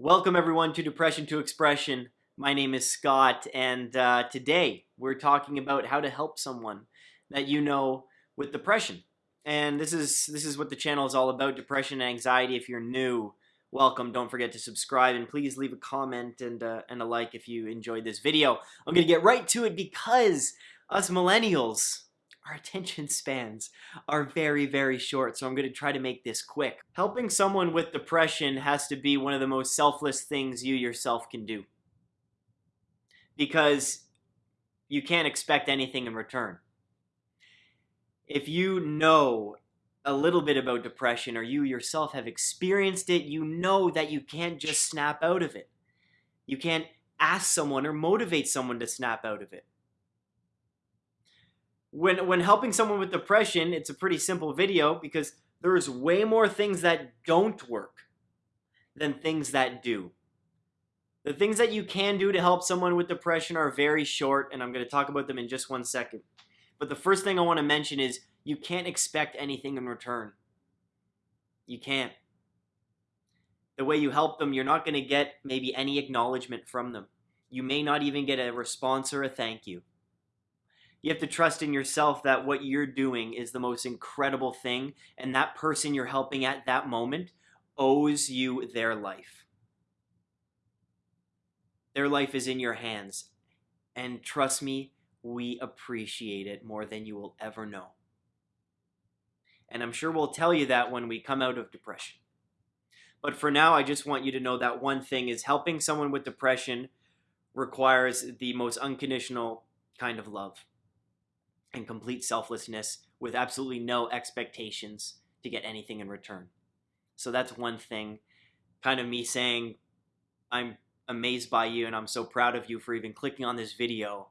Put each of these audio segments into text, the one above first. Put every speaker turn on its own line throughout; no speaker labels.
Welcome everyone to Depression to Expression. My name is Scott and uh, today we're talking about how to help someone that you know with depression. And this is this is what the channel is all about, depression and anxiety. If you're new, welcome. Don't forget to subscribe and please leave a comment and, uh, and a like if you enjoyed this video. I'm to get right to it because us millennials, our attention spans are very, very short, so I'm going to try to make this quick. Helping someone with depression has to be one of the most selfless things you yourself can do. Because you can't expect anything in return. If you know a little bit about depression or you yourself have experienced it, you know that you can't just snap out of it. You can't ask someone or motivate someone to snap out of it when when helping someone with depression, it's a pretty simple video because there's way more things that don't work than things that do. The things that you can do to help someone with depression are very short, and I'm going to talk about them in just one second. But the first thing I want to mention is you can't expect anything in return. You can't. The way you help them, you're not going to get maybe any acknowledgement from them. You may not even get a response or a thank you you have to trust in yourself that what you're doing is the most incredible thing and that person you're helping at that moment owes you their life. Their life is in your hands and trust me we appreciate it more than you will ever know. And I'm sure we'll tell you that when we come out of depression. But for now I just want you to know that one thing is helping someone with depression requires the most unconditional kind of love and complete selflessness with absolutely no expectations to get anything in return. So that's one thing, kind of me saying, I'm amazed by you and I'm so proud of you for even clicking on this video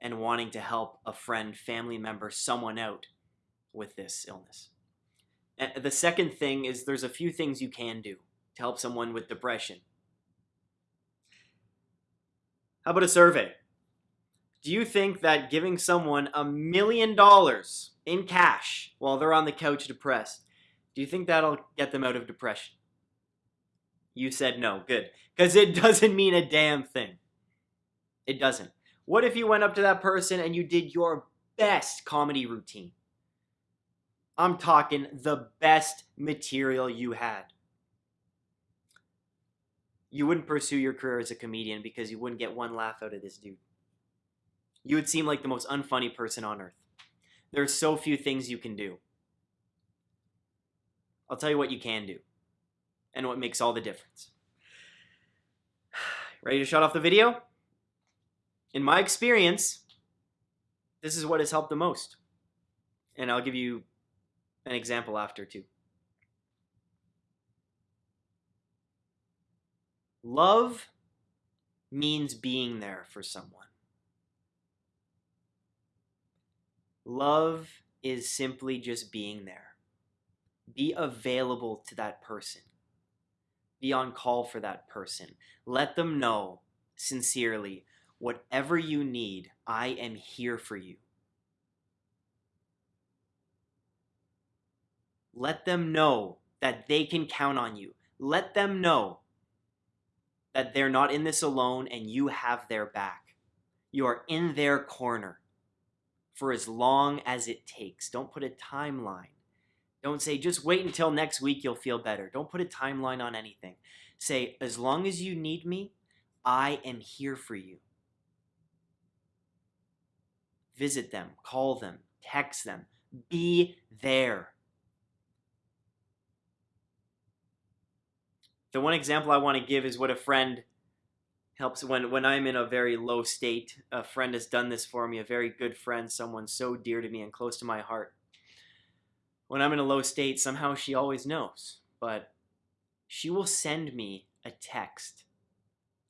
and wanting to help a friend, family member, someone out with this illness. And the second thing is there's a few things you can do to help someone with depression. How about a survey? Do you think that giving someone a million dollars in cash while they're on the couch depressed, do you think that'll get them out of depression? You said no. Good. Because it doesn't mean a damn thing. It doesn't. What if you went up to that person and you did your best comedy routine? I'm talking the best material you had. You wouldn't pursue your career as a comedian because you wouldn't get one laugh out of this dude you would seem like the most unfunny person on earth. There are so few things you can do. I'll tell you what you can do and what makes all the difference. Ready to shut off the video? In my experience, this is what has helped the most. And I'll give you an example after too. Love means being there for someone. Love is simply just being there. Be available to that person. Be on call for that person. Let them know sincerely whatever you need, I am here for you. Let them know that they can count on you. Let them know that they're not in this alone and you have their back. You are in their corner for as long as it takes. Don't put a timeline. Don't say, just wait until next week, you'll feel better. Don't put a timeline on anything. Say, as long as you need me, I am here for you. Visit them, call them, text them, be there. The one example I want to give is what a friend helps when when I'm in a very low state. A friend has done this for me, a very good friend, someone so dear to me and close to my heart. When I'm in a low state, somehow she always knows, but she will send me a text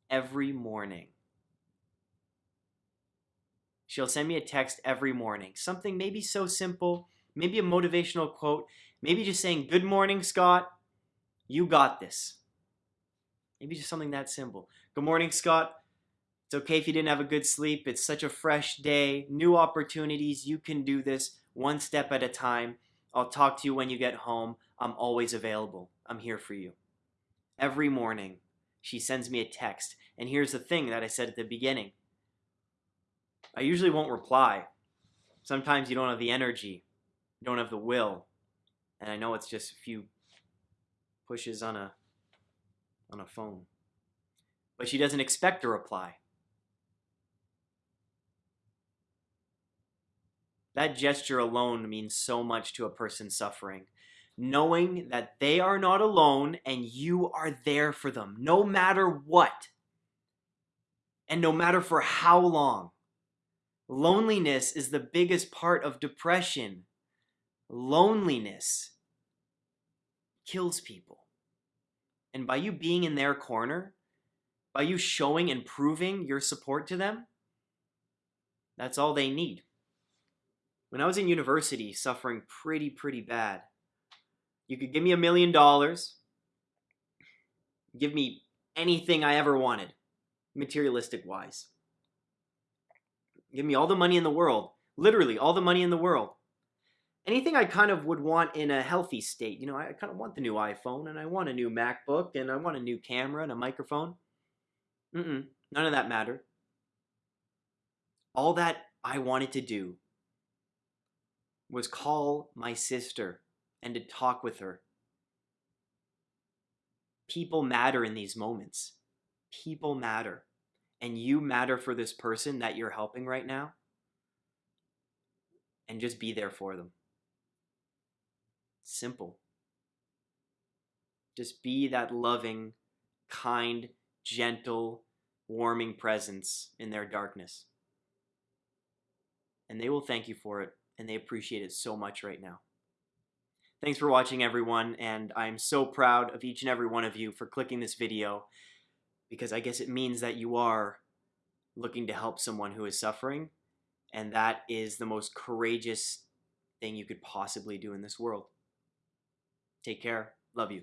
every morning. She'll send me a text every morning. Something maybe so simple, maybe a motivational quote, maybe just saying, Good morning, Scott. You got this. Maybe just something that simple. Good morning, Scott. It's okay if you didn't have a good sleep. It's such a fresh day, new opportunities. You can do this one step at a time. I'll talk to you when you get home. I'm always available. I'm here for you. Every morning, she sends me a text. And here's the thing that I said at the beginning I usually won't reply. Sometimes you don't have the energy, you don't have the will. And I know it's just a few pushes on a on a phone. But she doesn't expect a reply. That gesture alone means so much to a person suffering. Knowing that they are not alone and you are there for them, no matter what, and no matter for how long. Loneliness is the biggest part of depression. Loneliness kills people. And by you being in their corner, by you showing and proving your support to them, that's all they need. When I was in university, suffering pretty, pretty bad, you could give me a million dollars, give me anything I ever wanted, materialistic wise. Give me all the money in the world, literally all the money in the world. Anything I kind of would want in a healthy state. You know, I kind of want the new iPhone and I want a new MacBook and I want a new camera and a microphone. Mm-mm, none of that mattered. All that I wanted to do was call my sister and to talk with her. People matter in these moments. People matter. And you matter for this person that you're helping right now. And just be there for them. Simple. Just be that loving, kind, gentle, warming presence in their darkness. And they will thank you for it, and they appreciate it so much right now. Thanks for watching, everyone, and I'm so proud of each and every one of you for clicking this video because I guess it means that you are looking to help someone who is suffering, and that is the most courageous thing you could possibly do in this world. Take care. Love you.